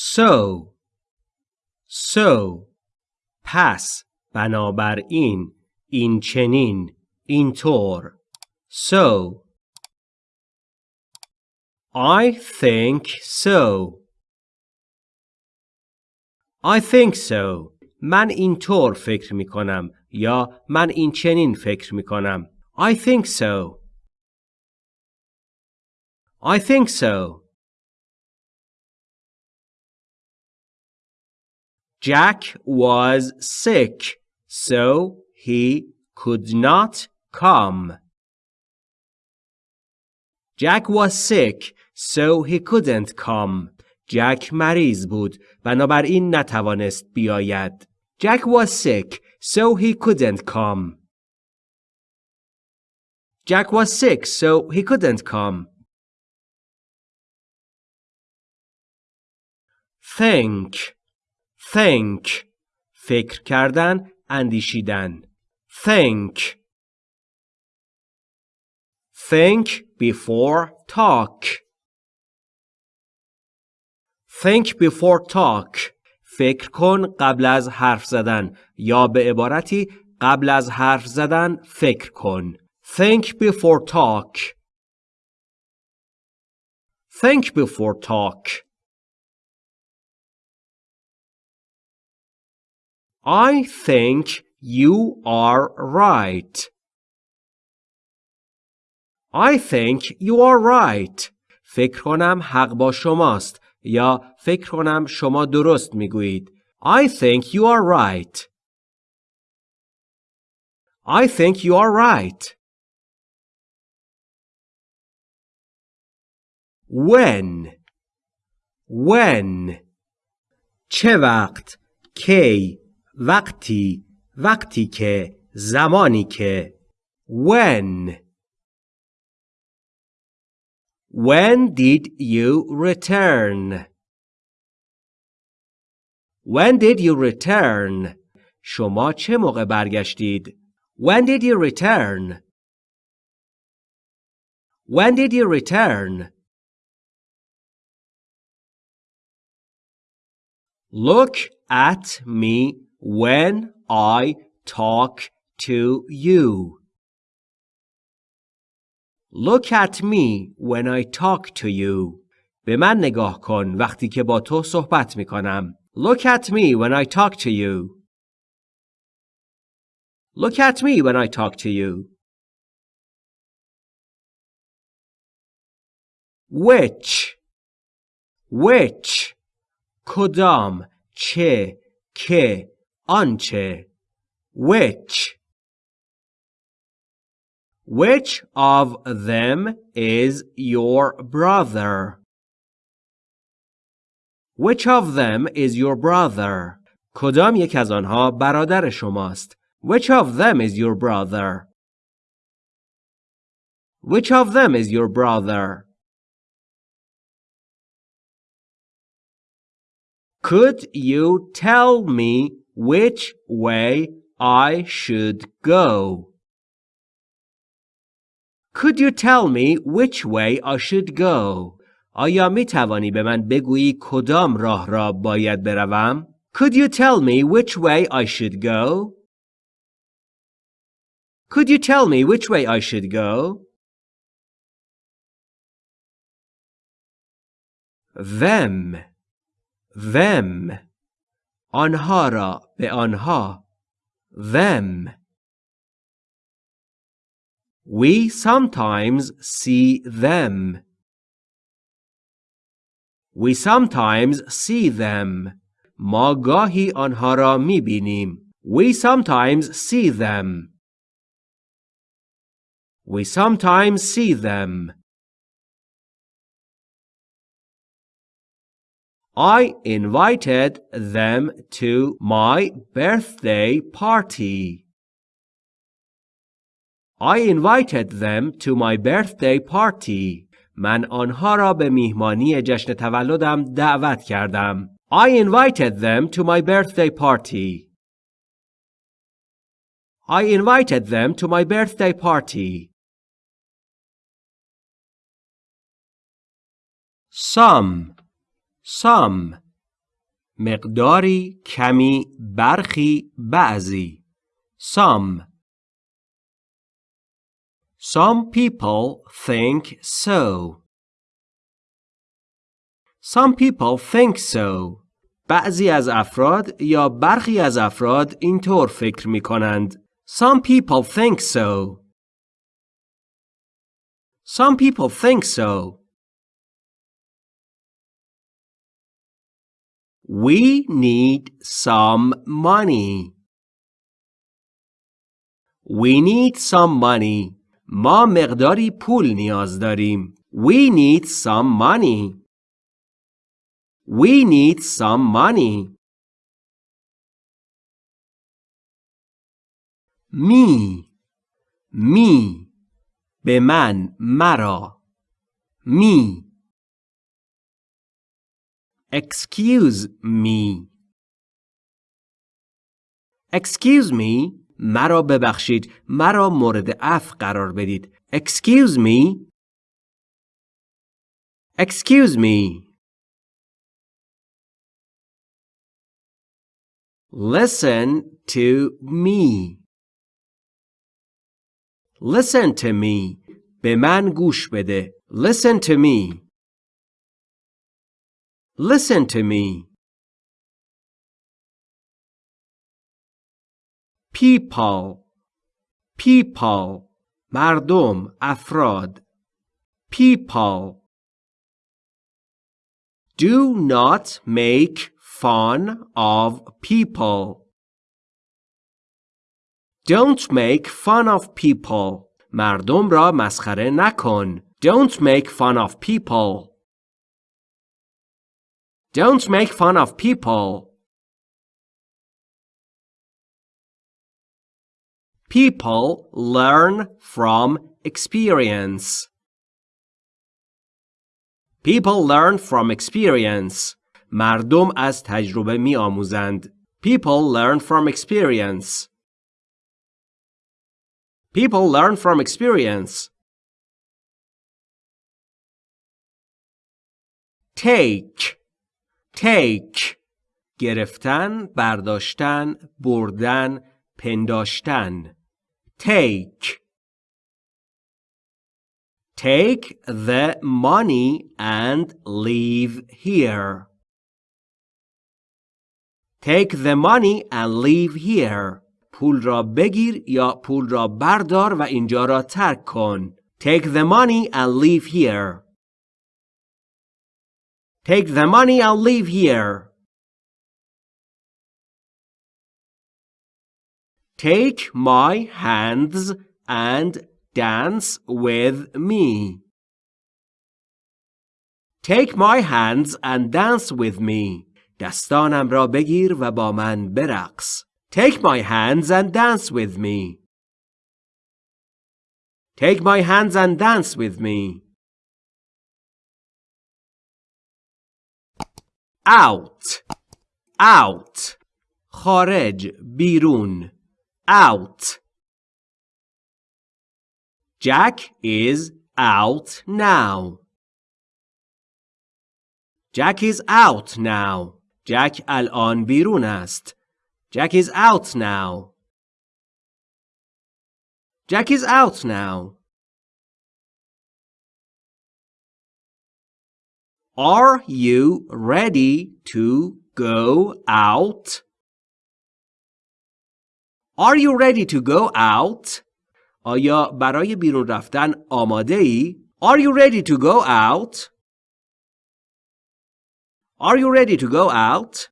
so so پس بنابراین این چنین اینطور so I think so. I think so. من اینطور فکر می کنم یا من این چنین فکر می کنم I think so. I think so. Jack was sick, so he could not come. Jack was sick, so he couldn't come. Jack مریض بود بنابراین نتوانست بیاید. Jack was sick, so he couldn't come. Jack was sick, so he couldn't come. Think think فکر کردن اندیشیدن think think before talk think before talk فکر کن قبل از حرف زدن یا به عبارتی قبل از حرف زدن فکر کن think before talk think before talk I think you are right. I think you are right. فکر کنم حق با شماست یا فکر کنم شما درست میگویید. I think you are right. I think you are right. When When چه وقت کی وقتی وقتی که زمانی که when when did you return when did you return شما چه موقع برگشتید when did you return when did you return look at me when I talk to you. Look at me when I talk to you. به من نگاه کن وقتی که با تو صحبت می کنم. Look at me when I talk to you. Look at me when I talk to you. Which Which کدام چه که آنچه which Which of them is your brother? Which of them is your brother? کدام یک از آنها برادر شماست؟ Which of them is your brother? Which of them is your brother? Could you tell me which way I should go. Could you tell me which way I should go? آیا می توانی به من بگویی کدام راه را باید بروم؟ Could you tell me which way I should go? Could you tell me which way I should go? Them them آنها را به آنها them We sometimes see them. We sometimes see them. ما گاهی آنها را می بینیم. We sometimes see them. We sometimes see them. I invited them to my birthday party. I invited them to my birthday party. من آنها را به میهمانی جشن تولدم دعوت کردم. I invited them to my birthday party. I invited them to my birthday party. Some some مقداری کمی برخی بعضی some Some people think so. Some people think so. بعضی از افراد یا برخی از افراد اینطور فکر می کنند. Some people think so. Some people think so. We need some money. We need some money. ما مقداری پول نیاز داریم. We need some money. We need some money. Me. Me. به من مرا. Me. Excuse me. Excuse me مرا ببخشید مرا مورد عفو قرار بدید Excuse me Excuse me Listen to me Listen to me به من گوش بده Listen to me Listen to me people people مردم افراد people do not make fun of people don't make fun of people مردم را مسخره نکن don't make fun of people don't make fun of people People learn from experience. People learn from experience. مردم از تجربه می آموزند. People learn from experience. People learn from experience. Take Take گرفتن، برداشتن، بردن، پنداشتن take Take the money and leave here. Take the money and leave here. پول را بگیر یا پول را بردار و اینجا را ترک کن. Take the money and leave here. Take the money and leave here. Take my hands and dance with me. Take my hands and dance with me. دستانم را بگیر و با من برقص. Take my hands and dance with me. Take my hands and dance with me. Out. Out. خارج بیرون out. Jack is out now. Jack is out now. Jack الان بیرون است. Jack is out now. Jack is out now. Are you ready to go out? Are you ready to go out? آیا برای بیرون رفتن آماده ای؟ Are you ready to go out? Are you ready to go out?